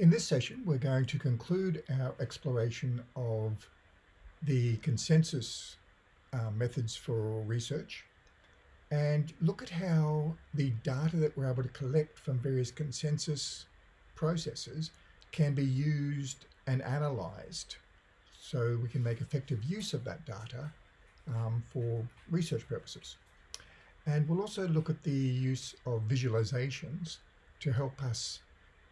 In this session, we're going to conclude our exploration of the consensus uh, methods for research and look at how the data that we're able to collect from various consensus processes can be used and analyzed so we can make effective use of that data um, for research purposes. And we'll also look at the use of visualizations to help us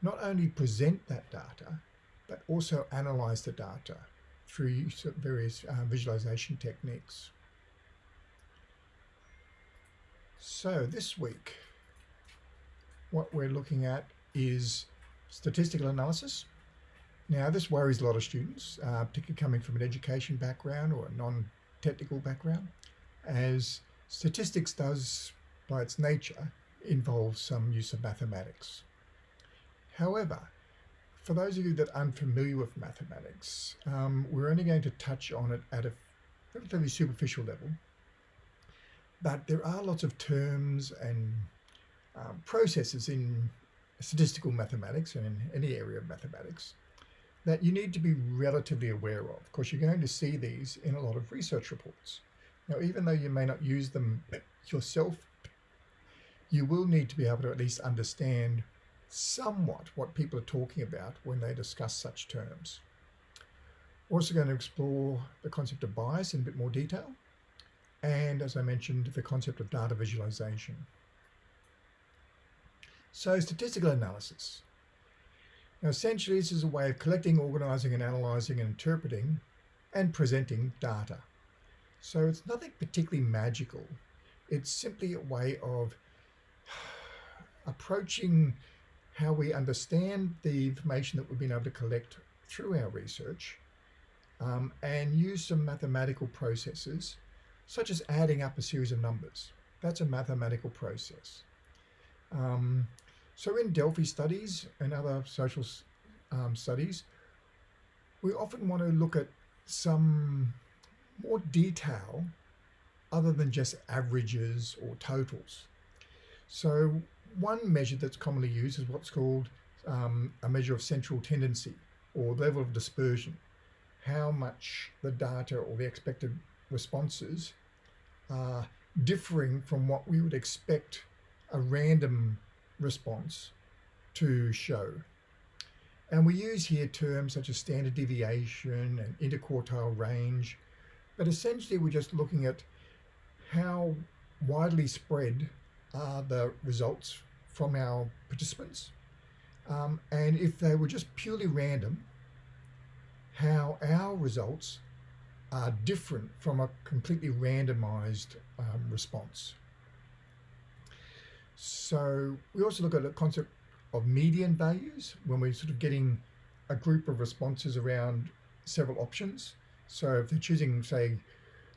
not only present that data, but also analyze the data through various uh, visualization techniques. So this week, what we're looking at is statistical analysis. Now, this worries a lot of students, uh, particularly coming from an education background or a non-technical background, as statistics does, by its nature, involve some use of mathematics. However, for those of you that aren't familiar with mathematics, um, we're only going to touch on it at a relatively superficial level. But there are lots of terms and um, processes in statistical mathematics and in any area of mathematics that you need to be relatively aware of. Of course, you're going to see these in a lot of research reports. Now, even though you may not use them yourself, you will need to be able to at least understand somewhat what people are talking about when they discuss such terms. We're also going to explore the concept of bias in a bit more detail. And as I mentioned, the concept of data visualization. So statistical analysis. Now, essentially, this is a way of collecting, organizing and analyzing and interpreting and presenting data. So it's nothing particularly magical. It's simply a way of approaching how we understand the information that we've been able to collect through our research um, and use some mathematical processes, such as adding up a series of numbers. That's a mathematical process. Um, so in Delphi studies and other social um, studies, we often want to look at some more detail other than just averages or totals. So one measure that's commonly used is what's called um, a measure of central tendency or level of dispersion. How much the data or the expected responses are differing from what we would expect a random response to show. And we use here terms such as standard deviation and interquartile range, but essentially we're just looking at how widely spread are the results from our participants. Um, and if they were just purely random, how our results are different from a completely randomized um, response. So we also look at the concept of median values when we're sort of getting a group of responses around several options. So if they're choosing, say,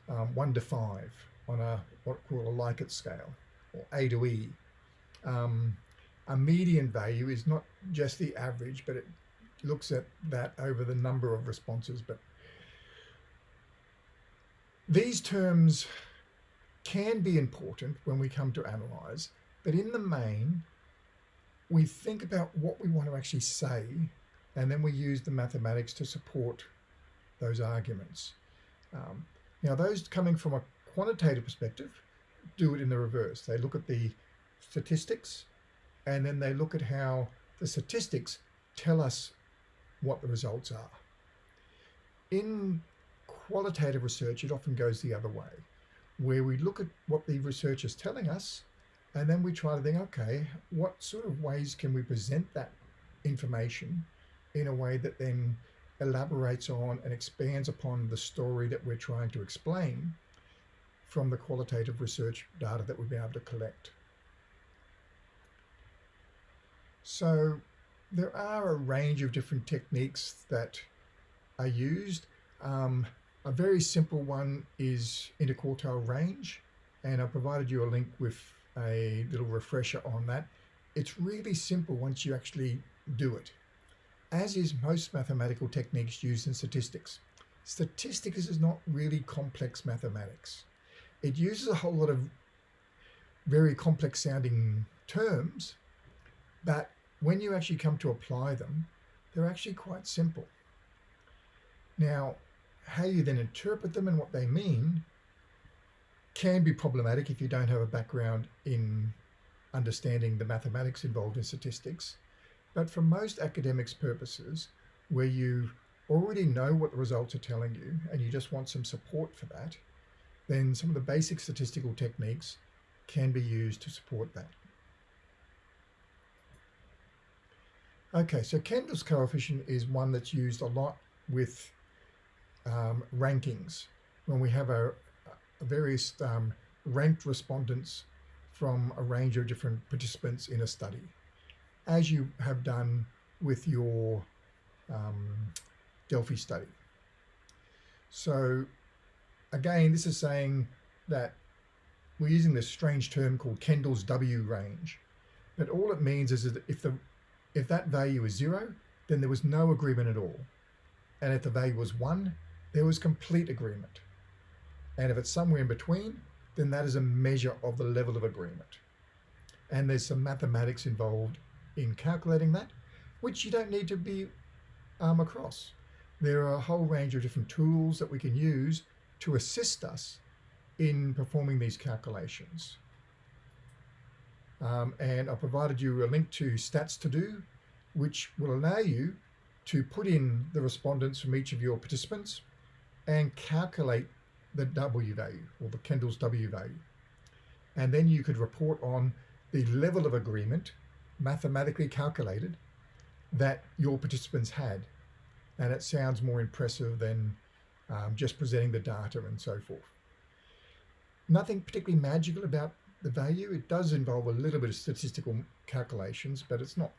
um, one to five on a what we call a Likert scale, A to E. Um, a median value is not just the average, but it looks at that over the number of responses. But these terms can be important when we come to analyze, but in the main, we think about what we want to actually say, and then we use the mathematics to support those arguments. Um, now, those coming from a quantitative perspective, do it in the reverse. They look at the statistics and then they look at how the statistics tell us what the results are. In qualitative research, it often goes the other way, where we look at what the research is telling us and then we try to think, okay, what sort of ways can we present that information in a way that then elaborates on and expands upon the story that we're trying to explain from the qualitative research data that we've been able to collect. So there are a range of different techniques that are used. Um, a very simple one is interquartile range, and I provided you a link with a little refresher on that. It's really simple once you actually do it, as is most mathematical techniques used in statistics. Statistics is not really complex mathematics. It uses a whole lot of very complex sounding terms, but when you actually come to apply them, they're actually quite simple. Now, how you then interpret them and what they mean can be problematic if you don't have a background in understanding the mathematics involved in statistics. But for most academics' purposes, where you already know what the results are telling you and you just want some support for that, then some of the basic statistical techniques can be used to support that. Okay, so Kendall's coefficient is one that's used a lot with um, rankings when we have a, a various um, ranked respondents from a range of different participants in a study, as you have done with your um, Delphi study. So again, this is saying that we're using this strange term called Kendall's W range. But all it means is that if the if that value is zero, then there was no agreement at all. And if the value was one, there was complete agreement. And if it's somewhere in between, then that is a measure of the level of agreement. And there's some mathematics involved in calculating that, which you don't need to be um, across. There are a whole range of different tools that we can use to assist us in performing these calculations. Um, and I provided you a link to Stats to Do, which will allow you to put in the respondents from each of your participants and calculate the W value or the Kendall's W value. And then you could report on the level of agreement mathematically calculated that your participants had. And it sounds more impressive than um, just presenting the data and so forth. Nothing particularly magical about the value. It does involve a little bit of statistical calculations, but it's not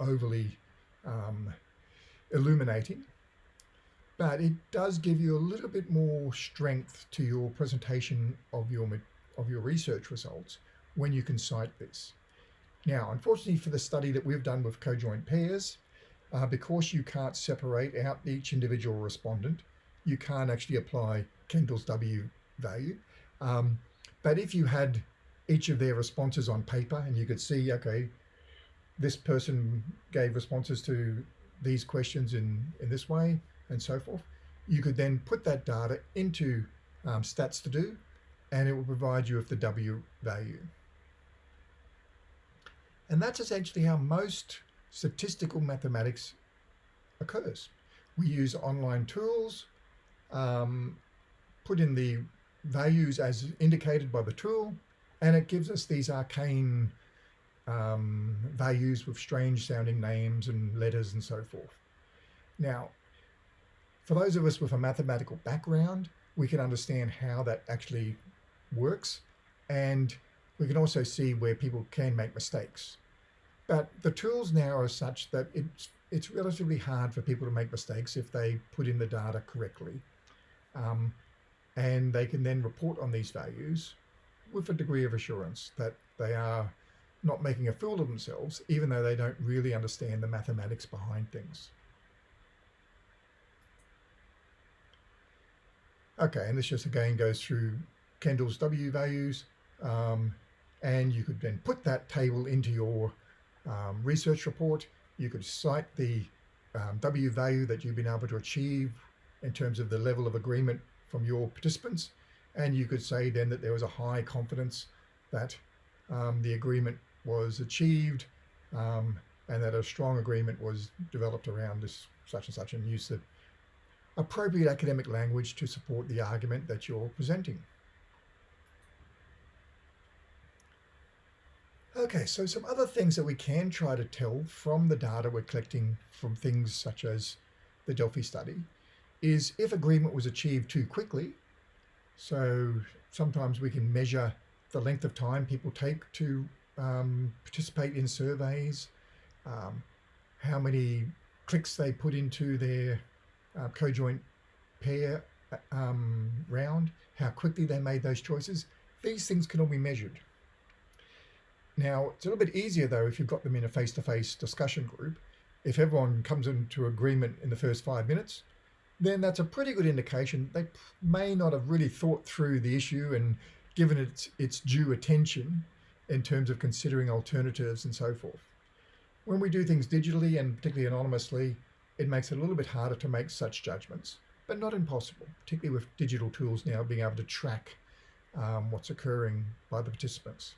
overly um, illuminating. But it does give you a little bit more strength to your presentation of your of your research results when you can cite this. Now, unfortunately for the study that we've done with conjoint pairs, uh, because you can't separate out each individual respondent, you can't actually apply Kendall's W value. Um, but if you had each of their responses on paper and you could see, okay, this person gave responses to these questions in, in this way and so forth, you could then put that data into um, stats to do and it will provide you with the W value. And that's essentially how most statistical mathematics occurs. We use online tools, um, put in the values as indicated by the tool, and it gives us these arcane um, values with strange sounding names and letters and so forth. Now, for those of us with a mathematical background, we can understand how that actually works and we can also see where people can make mistakes. But the tools now are such that it's, it's relatively hard for people to make mistakes if they put in the data correctly. Um, and they can then report on these values with a degree of assurance that they are not making a fool of themselves, even though they don't really understand the mathematics behind things. Okay, and this just again goes through Kendall's W values, um, and you could then put that table into your um, research report. You could cite the um, W value that you've been able to achieve in terms of the level of agreement from your participants. And you could say then that there was a high confidence that um, the agreement was achieved um, and that a strong agreement was developed around this such and such and use the appropriate academic language to support the argument that you're presenting. Okay, so some other things that we can try to tell from the data we're collecting from things such as the Delphi study is if agreement was achieved too quickly. So sometimes we can measure the length of time people take to um, participate in surveys, um, how many clicks they put into their uh, conjoint pair um, round, how quickly they made those choices. These things can all be measured. Now, it's a little bit easier though if you've got them in a face-to-face -face discussion group. If everyone comes into agreement in the first five minutes, then that's a pretty good indication they may not have really thought through the issue and given it its due attention in terms of considering alternatives and so forth. When we do things digitally and particularly anonymously, it makes it a little bit harder to make such judgments, but not impossible, particularly with digital tools now being able to track um, what's occurring by the participants.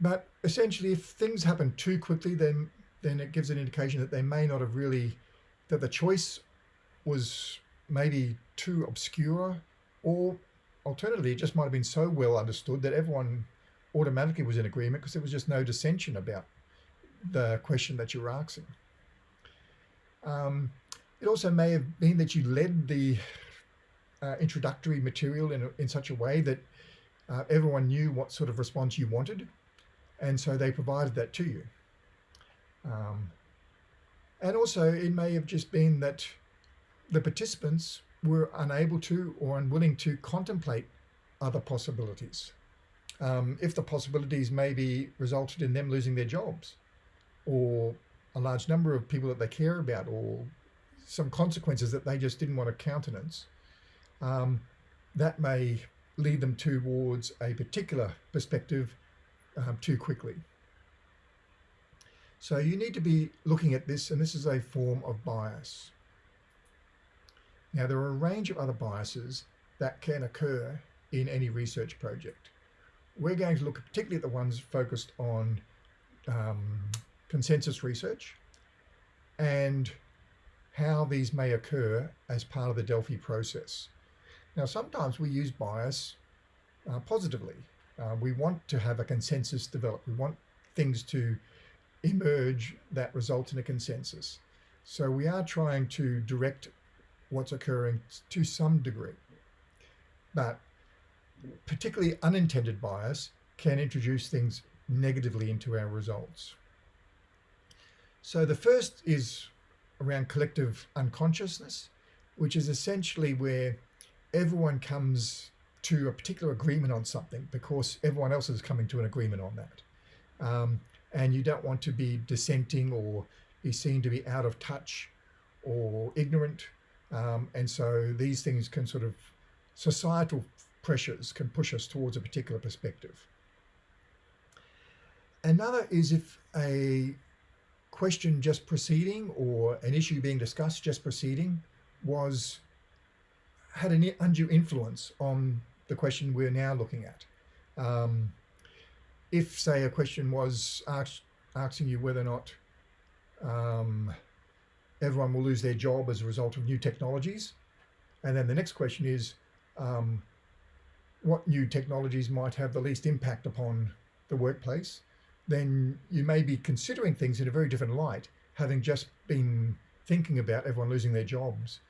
But essentially, if things happen too quickly, then then it gives an indication that they may not have really, that the choice was maybe too obscure, or alternatively, it just might have been so well understood that everyone automatically was in agreement because there was just no dissension about the question that you were asking. Um, it also may have been that you led the uh, introductory material in, in such a way that uh, everyone knew what sort of response you wanted, and so they provided that to you. Um, and also, it may have just been that the participants were unable to or unwilling to contemplate other possibilities. Um, if the possibilities maybe resulted in them losing their jobs or a large number of people that they care about or some consequences that they just didn't want to countenance, um, that may lead them towards a particular perspective um, too quickly. So you need to be looking at this, and this is a form of bias. Now, there are a range of other biases that can occur in any research project. We're going to look particularly at the ones focused on um, consensus research and how these may occur as part of the Delphi process. Now, sometimes we use bias uh, positively. Uh, we want to have a consensus develop. We want things to emerge that result in a consensus. So we are trying to direct what's occurring to some degree. But particularly unintended bias can introduce things negatively into our results. So the first is around collective unconsciousness, which is essentially where everyone comes to a particular agreement on something because everyone else is coming to an agreement on that. Um, and you don't want to be dissenting or be seen to be out of touch or ignorant. Um, and so these things can sort of, societal pressures can push us towards a particular perspective. Another is if a question just proceeding or an issue being discussed just proceeding was had an undue influence on the question we're now looking at. Um, if, say, a question was asked, asking you whether or not um, everyone will lose their job as a result of new technologies, and then the next question is, um, what new technologies might have the least impact upon the workplace, then you may be considering things in a very different light, having just been thinking about everyone losing their jobs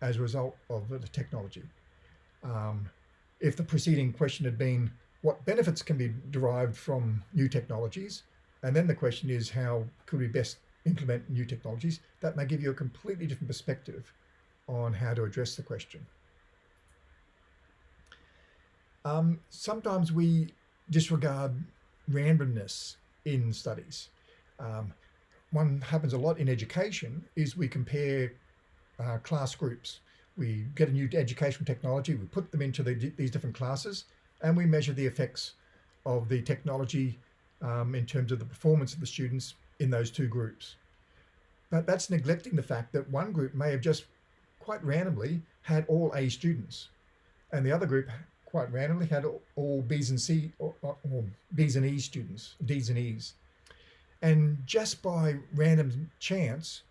as a result of the technology. Um, if the preceding question had been, what benefits can be derived from new technologies? And then the question is, how could we best implement new technologies? That may give you a completely different perspective on how to address the question. Um, sometimes we disregard randomness in studies. Um, one happens a lot in education is we compare uh, class groups. We get a new educational technology, we put them into the, these different classes, and we measure the effects of the technology um, in terms of the performance of the students in those two groups. But that's neglecting the fact that one group may have just quite randomly had all A students, and the other group quite randomly had all B's and C or, or B's and E's students, D's and E's. And just by random chance,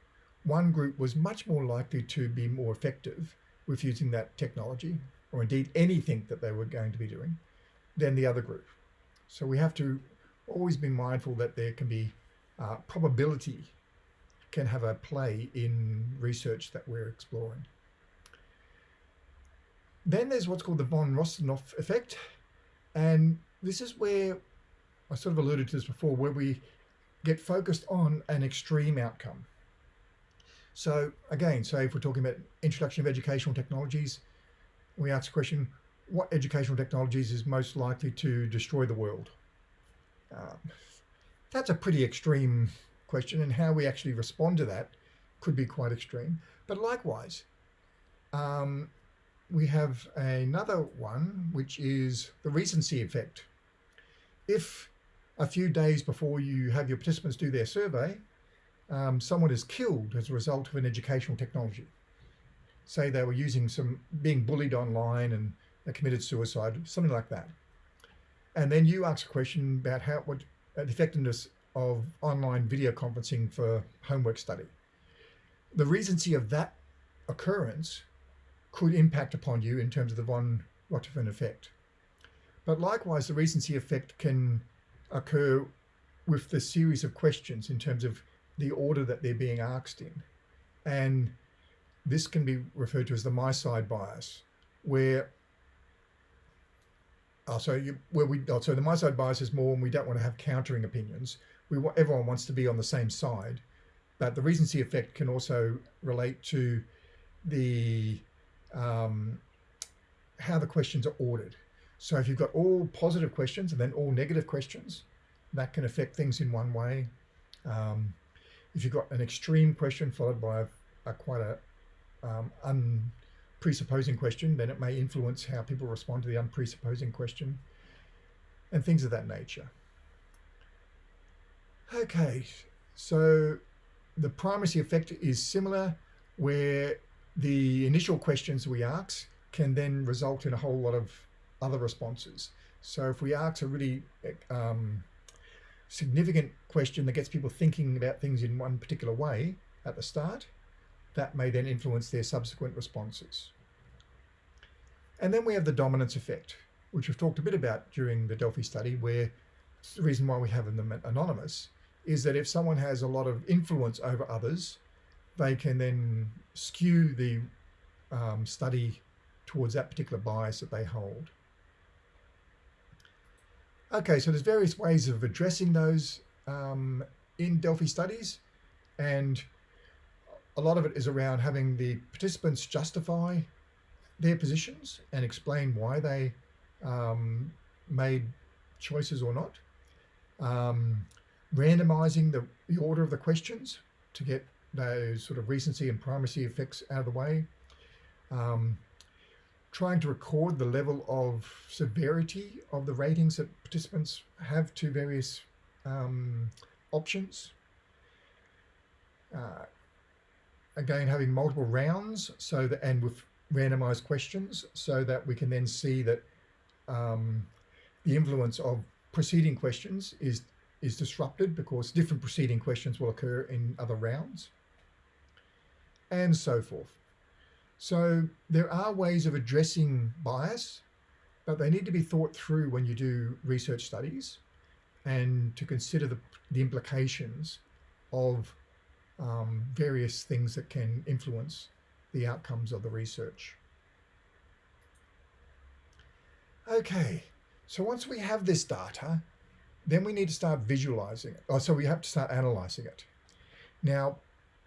one group was much more likely to be more effective with using that technology, or indeed anything that they were going to be doing, than the other group. So we have to always be mindful that there can be uh, probability can have a play in research that we're exploring. Then there's what's called the von Restorff effect. And this is where I sort of alluded to this before, where we get focused on an extreme outcome. So again, so if we're talking about introduction of educational technologies, we ask the question, what educational technologies is most likely to destroy the world? Um, that's a pretty extreme question and how we actually respond to that could be quite extreme. But likewise, um, we have another one, which is the recency effect. If a few days before you have your participants do their survey, um, someone is killed as a result of an educational technology. Say they were using some, being bullied online and they committed suicide, something like that. And then you ask a question about how, what the effectiveness of online video conferencing for homework study. The recency of that occurrence could impact upon you in terms of the von Richthofen effect. But likewise, the recency effect can occur with the series of questions in terms of the order that they're being asked in. And this can be referred to as the my side bias, where oh, so you, where we oh, so the my side bias is more when we don't want to have countering opinions. We want everyone wants to be on the same side, but the recency effect can also relate to the um, how the questions are ordered. So if you've got all positive questions and then all negative questions, that can affect things in one way. Um, if you've got an extreme question followed by a, a quite a um, unpresupposing question, then it may influence how people respond to the unpresupposing question and things of that nature. Okay, so the primacy effect is similar where the initial questions we ask can then result in a whole lot of other responses. So if we ask a really um, significant question that gets people thinking about things in one particular way at the start, that may then influence their subsequent responses. And then we have the dominance effect, which we've talked a bit about during the Delphi study, where the reason why we have them anonymous is that if someone has a lot of influence over others, they can then skew the um, study towards that particular bias that they hold. Okay, so there's various ways of addressing those um, in Delphi studies, and a lot of it is around having the participants justify their positions and explain why they um, made choices or not. Um, randomizing the, the order of the questions to get those sort of recency and primacy effects out of the way. Um, trying to record the level of severity of the ratings that participants have to various um, options. Uh, again, having multiple rounds so that, and with randomized questions so that we can then see that um, the influence of preceding questions is is disrupted because different preceding questions will occur in other rounds and so forth. So there are ways of addressing bias, but they need to be thought through when you do research studies and to consider the, the implications of um, various things that can influence the outcomes of the research. Okay, so once we have this data, then we need to start visualizing it. Oh, so we have to start analyzing it. Now,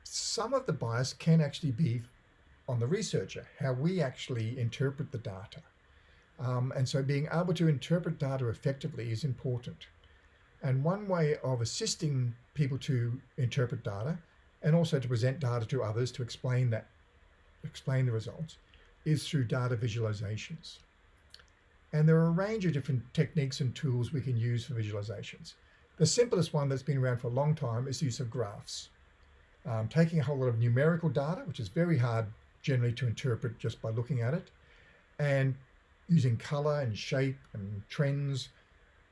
some of the bias can actually be on the researcher, how we actually interpret the data. Um, and so being able to interpret data effectively is important. And one way of assisting people to interpret data and also to present data to others to explain that, explain the results is through data visualizations. And there are a range of different techniques and tools we can use for visualizations. The simplest one that's been around for a long time is the use of graphs. Um, taking a whole lot of numerical data, which is very hard generally to interpret just by looking at it, and using color and shape and trends,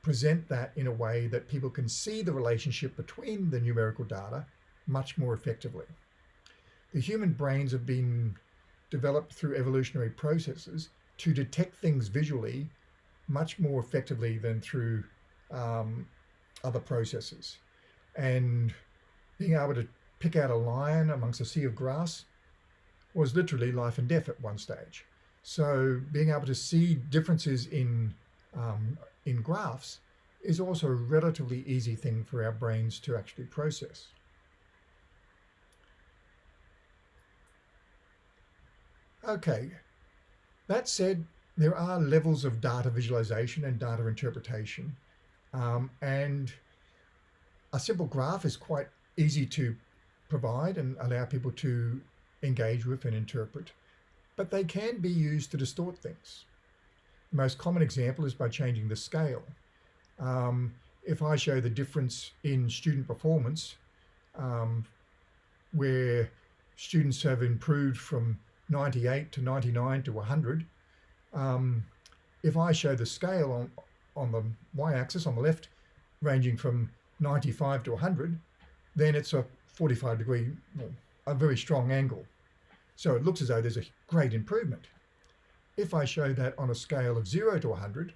present that in a way that people can see the relationship between the numerical data much more effectively. The human brains have been developed through evolutionary processes to detect things visually much more effectively than through um, other processes. And being able to pick out a lion amongst a sea of grass was literally life and death at one stage. So being able to see differences in um, in graphs is also a relatively easy thing for our brains to actually process. Okay, that said, there are levels of data visualization and data interpretation. Um, and a simple graph is quite easy to provide and allow people to engage with and interpret, but they can be used to distort things. The most common example is by changing the scale. Um, if I show the difference in student performance, um, where students have improved from 98 to 99 to 100, um, if I show the scale on, on the y-axis on the left, ranging from 95 to 100, then it's a 45 degree, well, a very strong angle. So it looks as though there's a great improvement. If I show that on a scale of 0 to 100,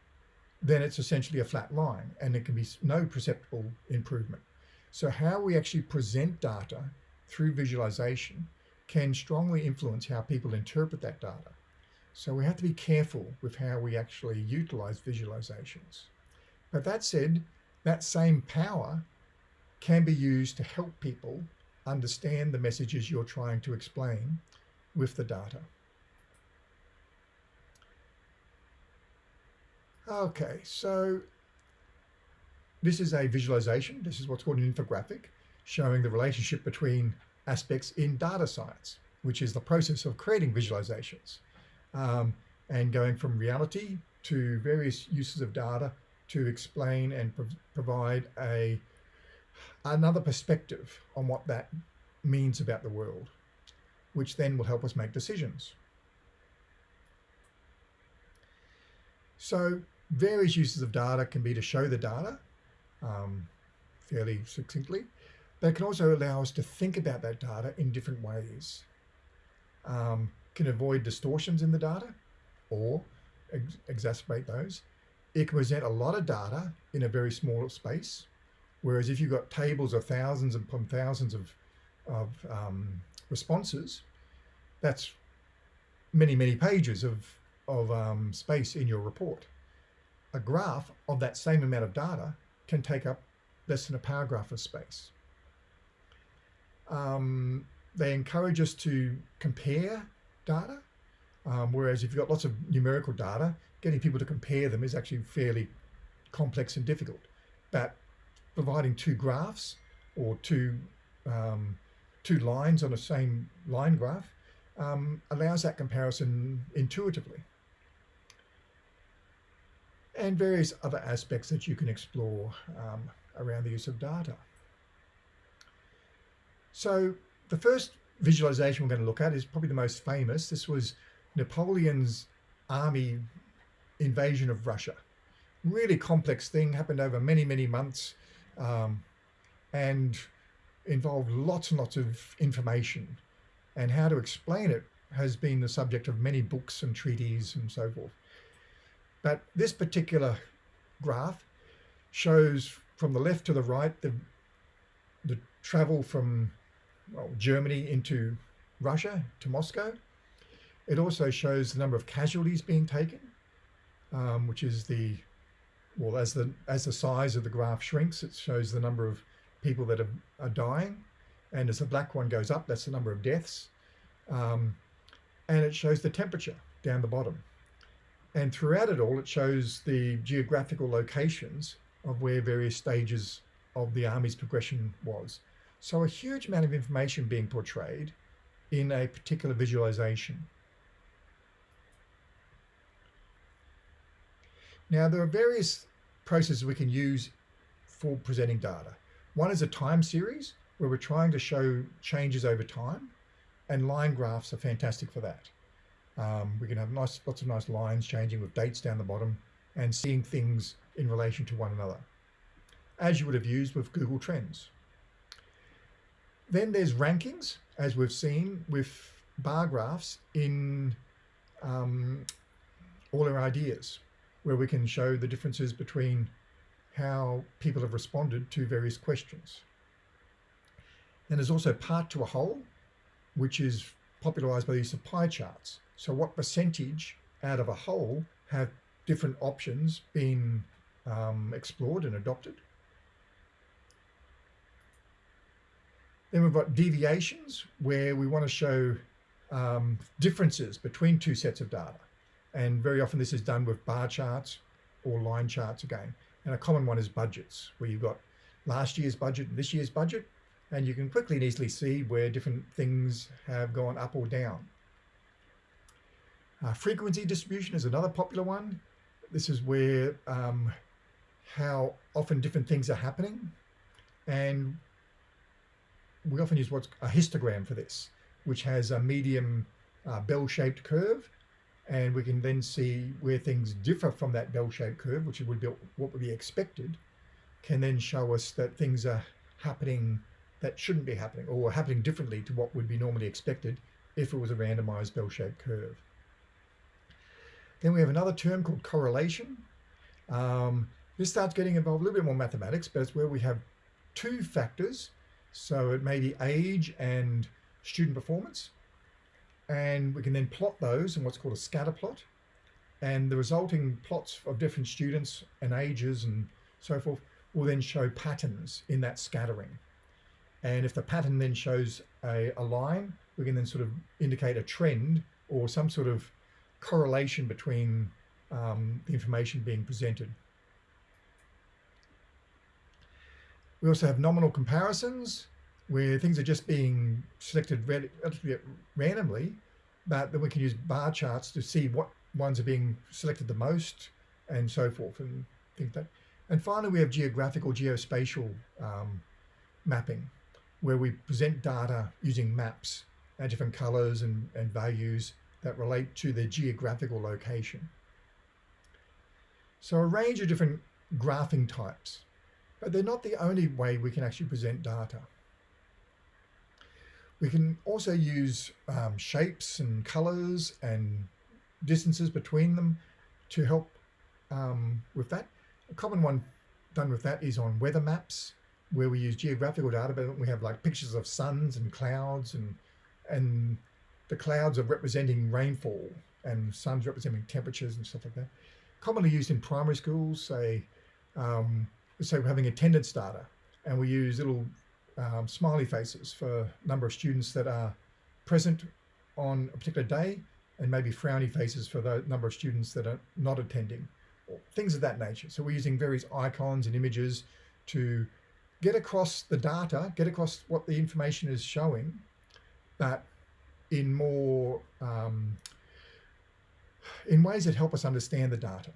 then it's essentially a flat line and there can be no perceptible improvement. So how we actually present data through visualization can strongly influence how people interpret that data. So we have to be careful with how we actually utilize visualizations. But that said, that same power can be used to help people understand the messages you're trying to explain with the data. Okay, so this is a visualization. This is what's called an infographic showing the relationship between aspects in data science, which is the process of creating visualizations um, and going from reality to various uses of data to explain and pro provide a another perspective on what that means about the world, which then will help us make decisions. So various uses of data can be to show the data um, fairly succinctly, but it can also allow us to think about that data in different ways. Um, can avoid distortions in the data or ex exacerbate those. It can present a lot of data in a very small space. Whereas if you've got tables of thousands upon thousands of, of um, responses, that's many, many pages of, of um, space in your report a graph of that same amount of data can take up less than a paragraph of space. Um, they encourage us to compare data, um, whereas if you've got lots of numerical data, getting people to compare them is actually fairly complex and difficult. But providing two graphs or two, um, two lines on the same line graph um, allows that comparison intuitively and various other aspects that you can explore um, around the use of data. So the first visualization we're going to look at is probably the most famous. This was Napoleon's army invasion of Russia. Really complex thing, happened over many, many months um, and involved lots and lots of information. And how to explain it has been the subject of many books and treaties and so forth. But this particular graph shows from the left to the right the, the travel from well, Germany into Russia to Moscow. It also shows the number of casualties being taken, um, which is the, well, as the, as the size of the graph shrinks, it shows the number of people that are, are dying. And as the black one goes up, that's the number of deaths. Um, and it shows the temperature down the bottom. And throughout it all, it shows the geographical locations of where various stages of the army's progression was. So a huge amount of information being portrayed in a particular visualization. Now, there are various processes we can use for presenting data. One is a time series where we're trying to show changes over time and line graphs are fantastic for that. Um, we can have nice, lots of nice lines changing with dates down the bottom and seeing things in relation to one another, as you would have used with Google Trends. Then there's rankings, as we've seen with bar graphs in um, all our ideas, where we can show the differences between how people have responded to various questions. Then there's also part to a whole, which is popularized by the use of pie charts. So what percentage out of a whole have different options been um, explored and adopted? Then we've got deviations where we want to show um, differences between two sets of data. And very often this is done with bar charts or line charts again. And a common one is budgets, where you've got last year's budget and this year's budget, and you can quickly and easily see where different things have gone up or down. Uh, frequency distribution is another popular one. This is where um, how often different things are happening. And we often use what's a histogram for this, which has a medium uh, bell-shaped curve. And we can then see where things differ from that bell-shaped curve, which would be what would be expected, can then show us that things are happening that shouldn't be happening or happening differently to what would be normally expected if it was a randomized bell-shaped curve. Then we have another term called correlation. Um, this starts getting involved a little bit more mathematics, but it's where we have two factors. So it may be age and student performance. And we can then plot those in what's called a scatter plot. And the resulting plots of different students and ages and so forth will then show patterns in that scattering. And if the pattern then shows a, a line, we can then sort of indicate a trend or some sort of correlation between um, the information being presented. We also have nominal comparisons where things are just being selected relatively randomly, but then we can use bar charts to see what ones are being selected the most and so forth and things like that. And finally, we have geographical geospatial um, mapping where we present data using maps and different colors and, and values that relate to their geographical location. So a range of different graphing types, but they're not the only way we can actually present data. We can also use um, shapes and colors and distances between them to help um, with that. A common one done with that is on weather maps where we use geographical data, but we have like pictures of suns and clouds and and the clouds are representing rainfall and suns representing temperatures and stuff like that. Commonly used in primary schools, say, um, we're having attendance data and we use little um, smiley faces for number of students that are present on a particular day and maybe frowny faces for the number of students that are not attending, things of that nature. So we're using various icons and images to get across the data, get across what the information is showing, but in more, um, in ways that help us understand the data.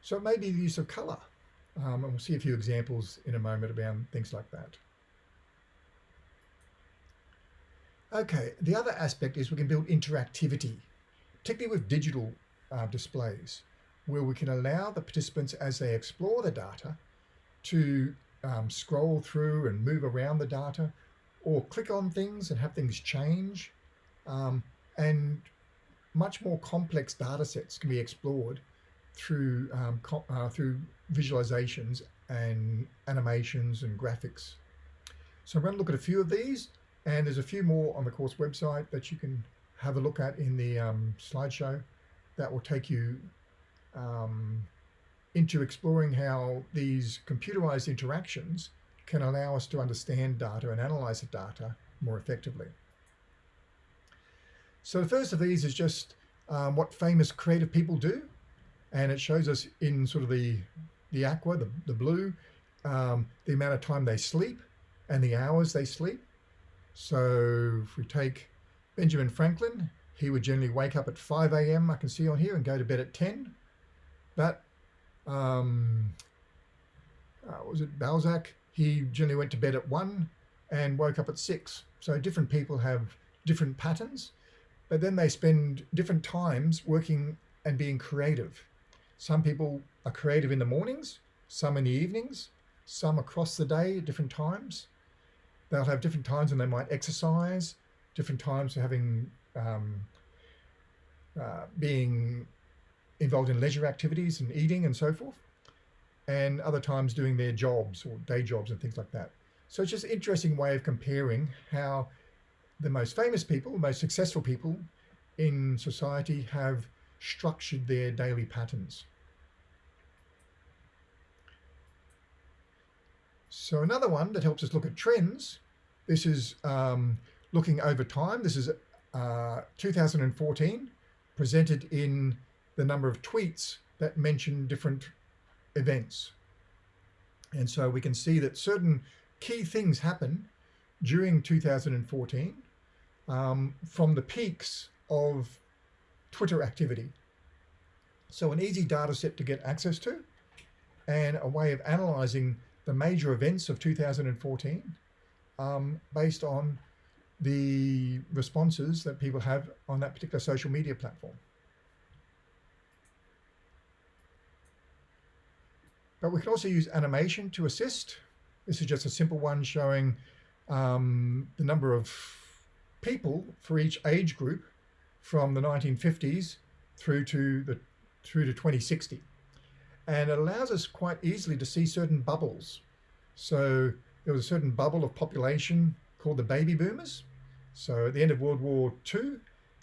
So it may be the use of color. Um, and we'll see a few examples in a moment about things like that. Okay, the other aspect is we can build interactivity, particularly with digital uh, displays, where we can allow the participants as they explore the data to um, scroll through and move around the data or click on things and have things change. Um, and much more complex data sets can be explored through, um, uh, through visualizations and animations and graphics. So I'm going to look at a few of these and there's a few more on the course website that you can have a look at in the um, slideshow that will take you um, into exploring how these computerized interactions can allow us to understand data and analyze the data more effectively. So the first of these is just um, what famous creative people do. And it shows us in sort of the, the aqua, the, the blue, um, the amount of time they sleep and the hours they sleep. So if we take Benjamin Franklin, he would generally wake up at 5 a.m. I can see on here and go to bed at 10. But um, uh, was it Balzac? He generally went to bed at one and woke up at six. So different people have different patterns, but then they spend different times working and being creative. Some people are creative in the mornings, some in the evenings, some across the day at different times. They'll have different times when they might exercise, different times for having um, uh, being involved in leisure activities and eating and so forth, and other times doing their jobs or day jobs and things like that. So it's just an interesting way of comparing how the most famous people, the most successful people in society have structured their daily patterns. So another one that helps us look at trends, this is um, looking over time. This is uh, 2014, presented in the number of tweets that mention different events. And so we can see that certain key things happen during 2014 um, from the peaks of Twitter activity. So an easy data set to get access to and a way of analyzing the major events of 2014 um, based on the responses that people have on that particular social media platform. But we can also use animation to assist. This is just a simple one showing um, the number of people for each age group from the 1950s through to the through to 2060 and it allows us quite easily to see certain bubbles. So there was a certain bubble of population called the baby boomers. So at the end of World War II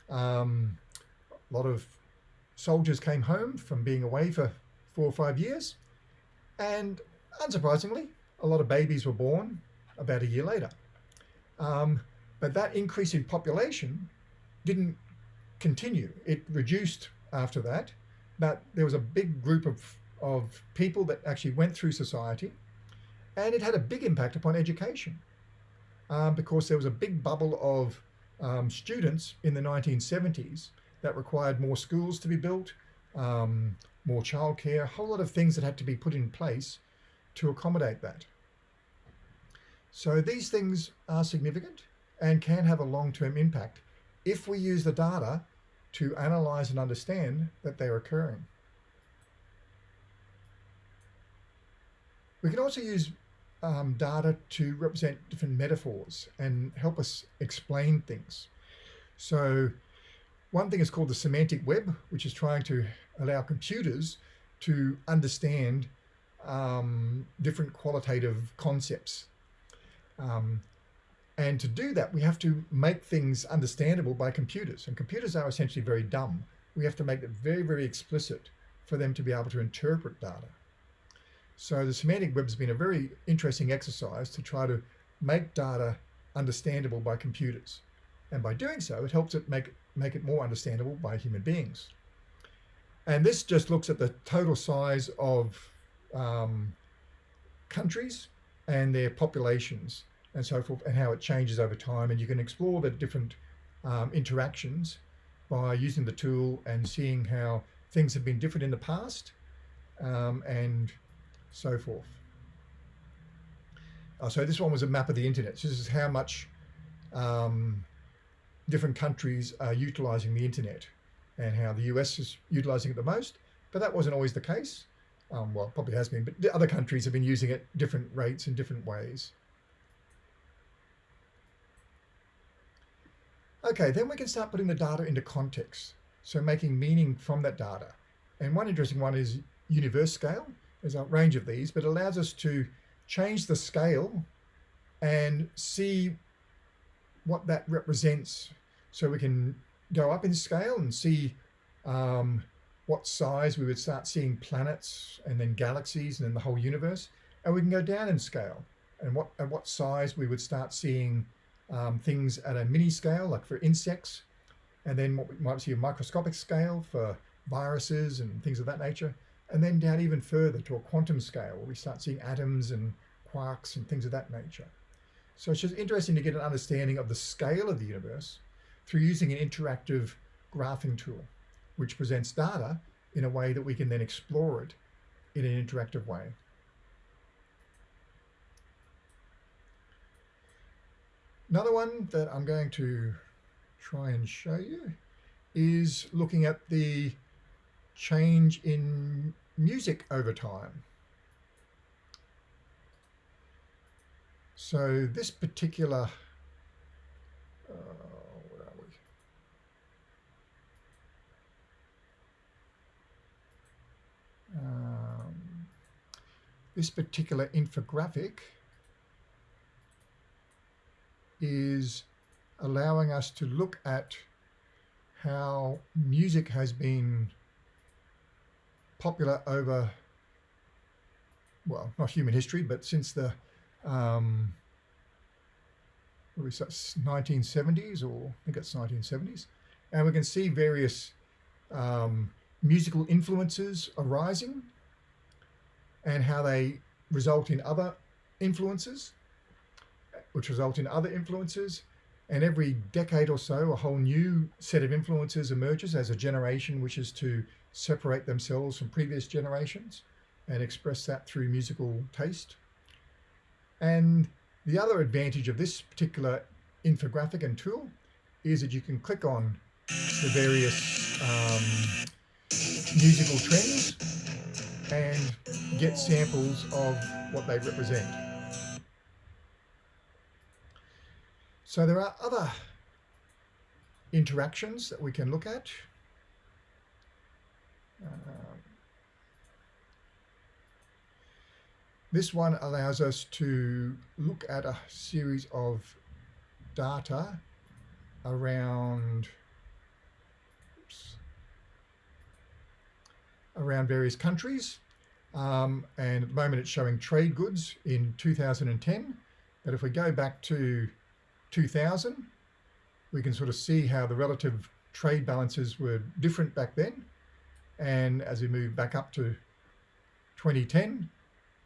um, a lot of soldiers came home from being away for four or five years. And unsurprisingly a lot of babies were born about a year later. Um, but that increase in population didn't continue. It reduced after that, but there was a big group of, of people that actually went through society and it had a big impact upon education um, because there was a big bubble of um, students in the 1970s that required more schools to be built, um, more childcare, a whole lot of things that had to be put in place to accommodate that. So these things are significant and can have a long-term impact if we use the data to analyze and understand that they're occurring. We can also use um, data to represent different metaphors and help us explain things. So one thing is called the semantic web, which is trying to allow computers to understand um, different qualitative concepts. Um, and to do that, we have to make things understandable by computers. And computers are essentially very dumb. We have to make it very, very explicit for them to be able to interpret data. So the semantic web has been a very interesting exercise to try to make data understandable by computers. And by doing so, it helps it make, make it more understandable by human beings. And this just looks at the total size of um, countries and their populations and so forth, and how it changes over time. And you can explore the different um, interactions by using the tool and seeing how things have been different in the past um, and so forth. Uh, so this one was a map of the internet. So this is how much um, different countries are utilizing the internet and how the US is utilizing it the most. But that wasn't always the case. Um, well, probably has been, but other countries have been using it different rates in different ways. Okay, then we can start putting the data into context. So making meaning from that data. And one interesting one is universe scale. There's a range of these, but allows us to change the scale and see what that represents. So we can go up in scale and see um, what size we would start seeing planets and then galaxies and then the whole universe. And we can go down in scale and what at what size we would start seeing um, things at a mini scale, like for insects, and then what we might see a microscopic scale for viruses and things of that nature, and then down even further to a quantum scale where we start seeing atoms and quarks and things of that nature. So it's just interesting to get an understanding of the scale of the universe through using an interactive graphing tool, which presents data in a way that we can then explore it in an interactive way. Another one that I'm going to try and show you is looking at the change in music over time. So this particular, uh, where are we? Um, this particular infographic is allowing us to look at how music has been popular over, well, not human history, but since the um, 1970s, or I think it's 1970s. And we can see various um, musical influences arising and how they result in other influences which result in other influences. And every decade or so, a whole new set of influences emerges as a generation wishes to separate themselves from previous generations. and express that through musical taste. And the other advantage of this particular infographic and tool is that you can click on the various um, musical trends and get samples of what they represent. So there are other interactions that we can look at. Um, this one allows us to look at a series of data around oops, around various countries. Um, and at the moment it's showing trade goods in 2010 but if we go back to 2000 we can sort of see how the relative trade balances were different back then and as we move back up to 2010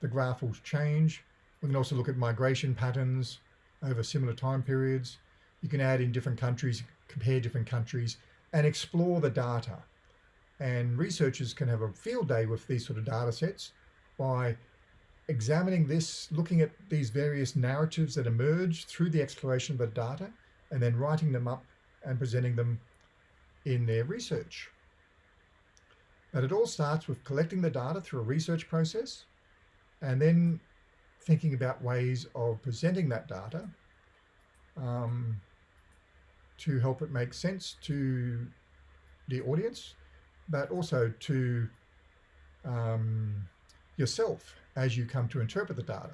the graph will change. We can also look at migration patterns over similar time periods. You can add in different countries compare different countries and explore the data. And researchers can have a field day with these sort of data sets by examining this, looking at these various narratives that emerge through the exploration of the data, and then writing them up and presenting them in their research. But it all starts with collecting the data through a research process and then thinking about ways of presenting that data um, to help it make sense to the audience but also to um, yourself as you come to interpret the data.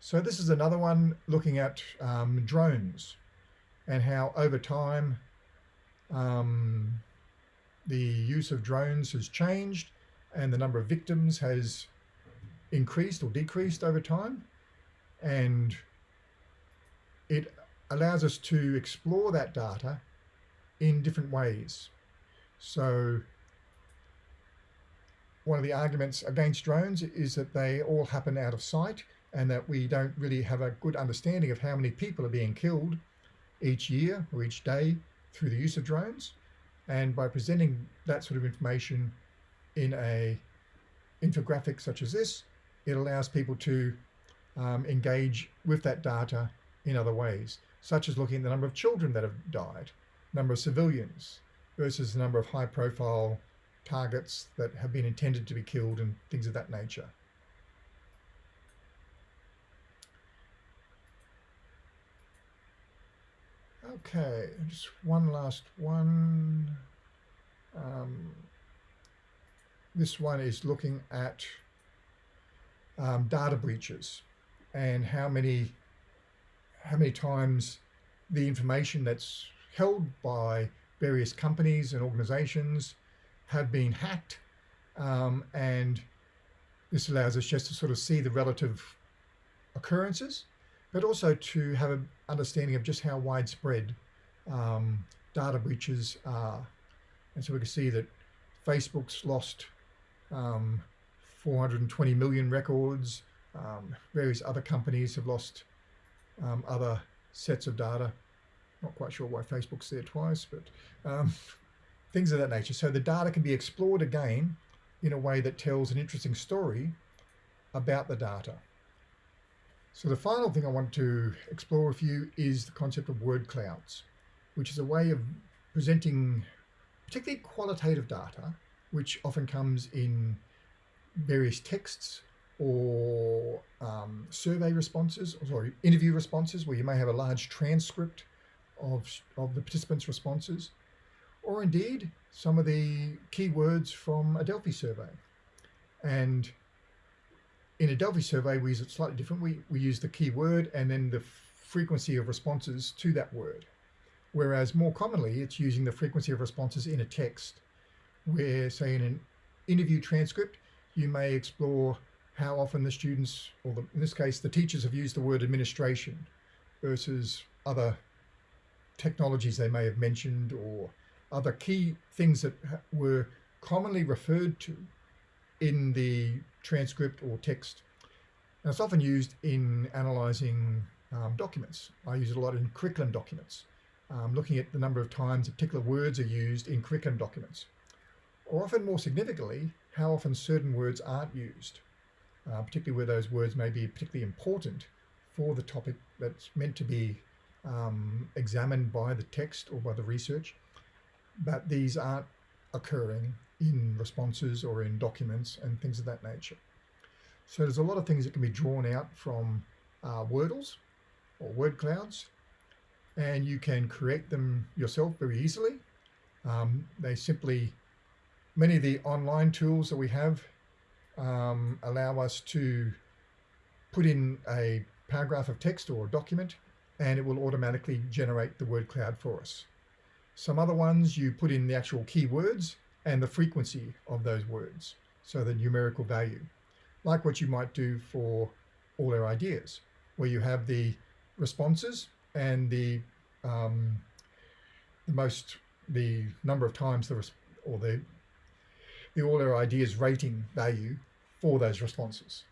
So this is another one looking at um, drones and how over time um, the use of drones has changed and the number of victims has increased or decreased over time and it allows us to explore that data in different ways. So one of the arguments against drones is that they all happen out of sight and that we don't really have a good understanding of how many people are being killed each year or each day through the use of drones. And by presenting that sort of information in a infographic such as this, it allows people to um, engage with that data in other ways, such as looking at the number of children that have died, number of civilians, versus the number of high profile targets that have been intended to be killed and things of that nature. Okay, just one last one. Um, this one is looking at um, data breaches and how many how many times the information that's held by various companies and organizations have been hacked. Um, and this allows us just to sort of see the relative occurrences, but also to have an understanding of just how widespread um, data breaches are. And so we can see that Facebook's lost um, 420 million records. Um, various other companies have lost um, other sets of data. Not quite sure why Facebook's there twice, but um, things of that nature. So the data can be explored again in a way that tells an interesting story about the data. So the final thing I want to explore with you is the concept of word clouds, which is a way of presenting particularly qualitative data, which often comes in various texts or um, survey responses, or sorry, interview responses, where you may have a large transcript of, of the participants' responses, or indeed some of the keywords from a Delphi survey. And in a Delphi survey, we use it slightly different. We, we use the keyword and then the frequency of responses to that word. Whereas more commonly, it's using the frequency of responses in a text, where, say, in an interview transcript, you may explore how often the students, or the, in this case, the teachers have used the word administration versus other technologies they may have mentioned or other key things that were commonly referred to in the transcript or text. And it's often used in analyzing um, documents. I use it a lot in curriculum documents, um, looking at the number of times particular words are used in curriculum documents. Or often more significantly, how often certain words aren't used, uh, particularly where those words may be particularly important for the topic that's meant to be um, examined by the text or by the research, but these aren't occurring in responses or in documents and things of that nature. So there's a lot of things that can be drawn out from uh, Wordles or word clouds, and you can create them yourself very easily. Um, they simply, many of the online tools that we have um, allow us to put in a paragraph of text or a document and it will automatically generate the word cloud for us. Some other ones you put in the actual keywords and the frequency of those words, so the numerical value, like what you might do for all our ideas, where you have the responses and the um, the most the number of times the or the the all our ideas rating value for those responses.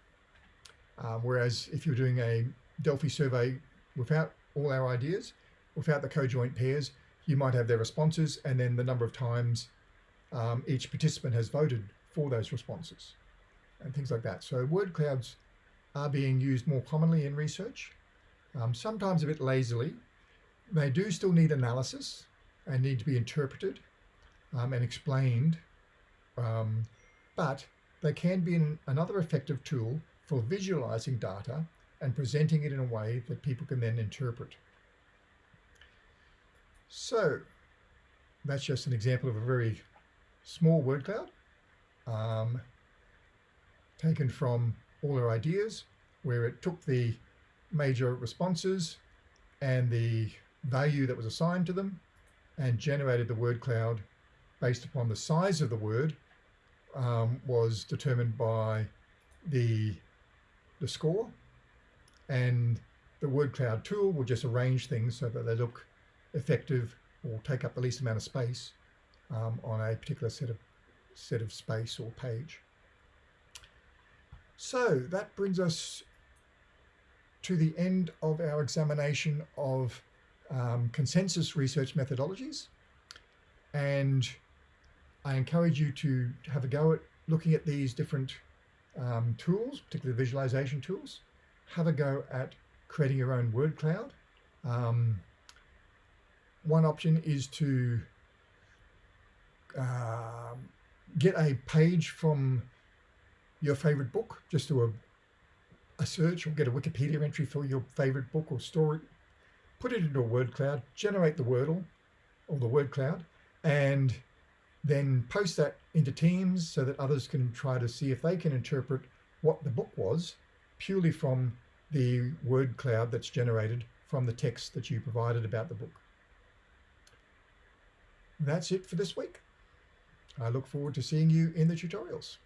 Um, whereas if you're doing a Delphi survey without all our ideas, without the conjoint pairs, you might have their responses and then the number of times um, each participant has voted for those responses and things like that. So word clouds are being used more commonly in research, um, sometimes a bit lazily. They do still need analysis and need to be interpreted um, and explained, um, but they can be an, another effective tool for visualizing data and presenting it in a way that people can then interpret. So that's just an example of a very small word cloud um, taken from all our ideas where it took the major responses and the value that was assigned to them and generated the word cloud based upon the size of the word um, was determined by the, the score. And the word cloud tool will just arrange things so that they look effective or take up the least amount of space um, on a particular set of set of space or page. So that brings us to the end of our examination of um, consensus research methodologies. And I encourage you to have a go at looking at these different um, tools, particularly visualization tools, have a go at creating your own word cloud. Um, one option is to uh, get a page from your favorite book, just do a, a search or get a Wikipedia entry for your favorite book or story, put it into a word cloud, generate the Wordle or the word cloud, and then post that into Teams so that others can try to see if they can interpret what the book was purely from the word cloud that's generated from the text that you provided about the book. That's it for this week. I look forward to seeing you in the tutorials.